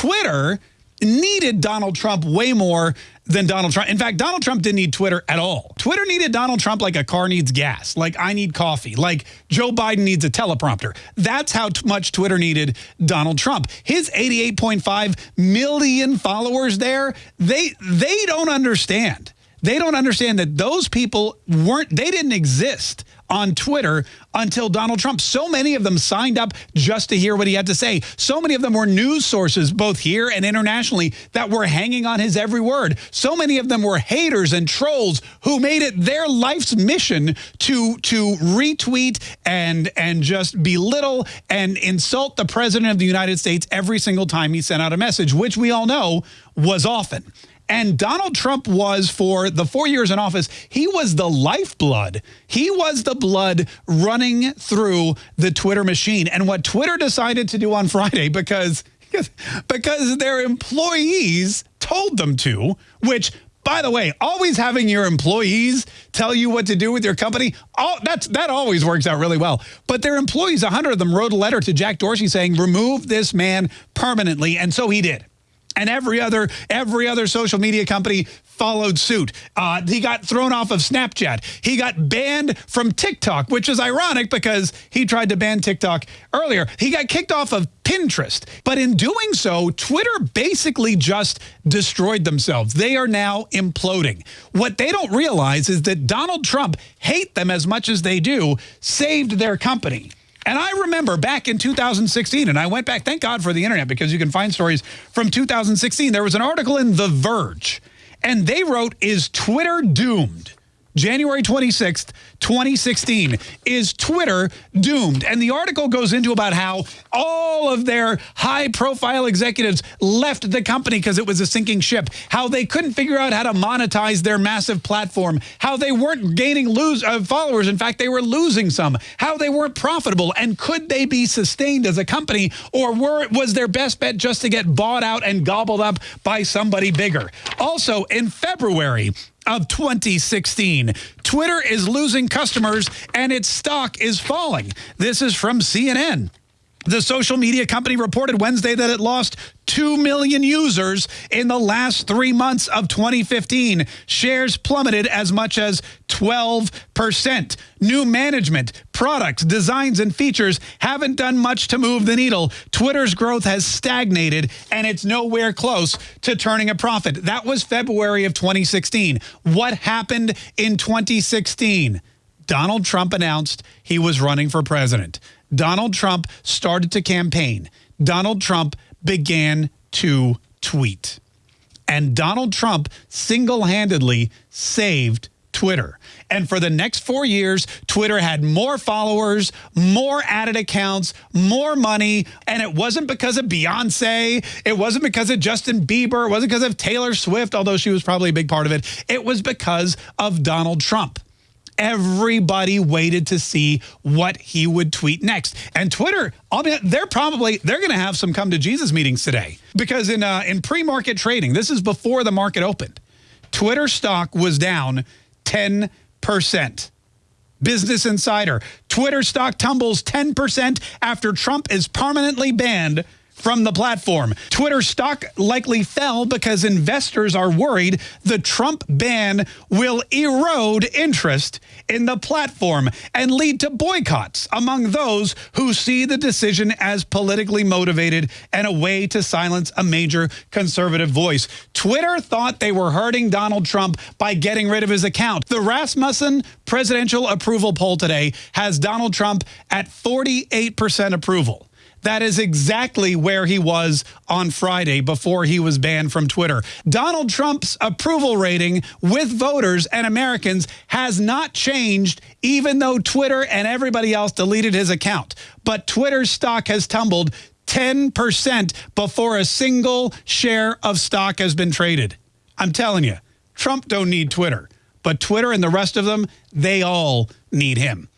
Twitter needed Donald Trump way more than Donald Trump. In fact, Donald Trump didn't need Twitter at all. Twitter needed Donald Trump like a car needs gas, like I need coffee, like Joe Biden needs a teleprompter. That's how much Twitter needed Donald Trump. His 88.5 million followers there, they they don't understand. They don't understand that those people weren't, they didn't exist on Twitter until Donald Trump. So many of them signed up just to hear what he had to say. So many of them were news sources, both here and internationally, that were hanging on his every word. So many of them were haters and trolls who made it their life's mission to, to retweet and, and just belittle and insult the president of the United States every single time he sent out a message, which we all know was often. And Donald Trump was, for the four years in office, he was the lifeblood. He was the blood running through the Twitter machine. And what Twitter decided to do on Friday, because, because their employees told them to, which by the way, always having your employees tell you what to do with your company, all, that's, that always works out really well. But their employees, 100 of them, wrote a letter to Jack Dorsey saying, remove this man permanently. And so he did and every other every other social media company followed suit. Uh, he got thrown off of Snapchat. He got banned from TikTok, which is ironic because he tried to ban TikTok earlier. He got kicked off of Pinterest. But in doing so, Twitter basically just destroyed themselves. They are now imploding. What they don't realize is that Donald Trump hate them as much as they do, saved their company. And I remember back in 2016, and I went back, thank God for the internet, because you can find stories from 2016. There was an article in The Verge, and they wrote, is Twitter doomed? January 26th, 2016, is Twitter doomed? And the article goes into about how all of their high-profile executives left the company because it was a sinking ship, how they couldn't figure out how to monetize their massive platform, how they weren't gaining lose uh, followers. In fact, they were losing some, how they weren't profitable, and could they be sustained as a company, or were, was their best bet just to get bought out and gobbled up by somebody bigger? Also, in February, of 2016. Twitter is losing customers and its stock is falling. This is from CNN. The social media company reported Wednesday that it lost 2 million users in the last three months of 2015. Shares plummeted as much as 12%. New management, products, designs, and features haven't done much to move the needle. Twitter's growth has stagnated, and it's nowhere close to turning a profit. That was February of 2016. What happened in 2016? Donald Trump announced he was running for president. Donald Trump started to campaign. Donald Trump began to tweet. And Donald Trump single-handedly saved Twitter. And for the next four years, Twitter had more followers, more added accounts, more money. And it wasn't because of Beyonce. It wasn't because of Justin Bieber. It wasn't because of Taylor Swift, although she was probably a big part of it. It was because of Donald Trump everybody waited to see what he would tweet next. And Twitter, I mean, they're probably, they're going to have some come to Jesus meetings today because in, uh, in pre-market trading, this is before the market opened, Twitter stock was down 10%. Business Insider, Twitter stock tumbles 10% after Trump is permanently banned from the platform. Twitter stock likely fell because investors are worried the Trump ban will erode interest in the platform and lead to boycotts among those who see the decision as politically motivated and a way to silence a major conservative voice. Twitter thought they were hurting Donald Trump by getting rid of his account. The Rasmussen presidential approval poll today has Donald Trump at 48% approval. That is exactly where he was on Friday before he was banned from Twitter. Donald Trump's approval rating with voters and Americans has not changed even though Twitter and everybody else deleted his account. But Twitter's stock has tumbled 10% before a single share of stock has been traded. I'm telling you, Trump don't need Twitter. But Twitter and the rest of them, they all need him.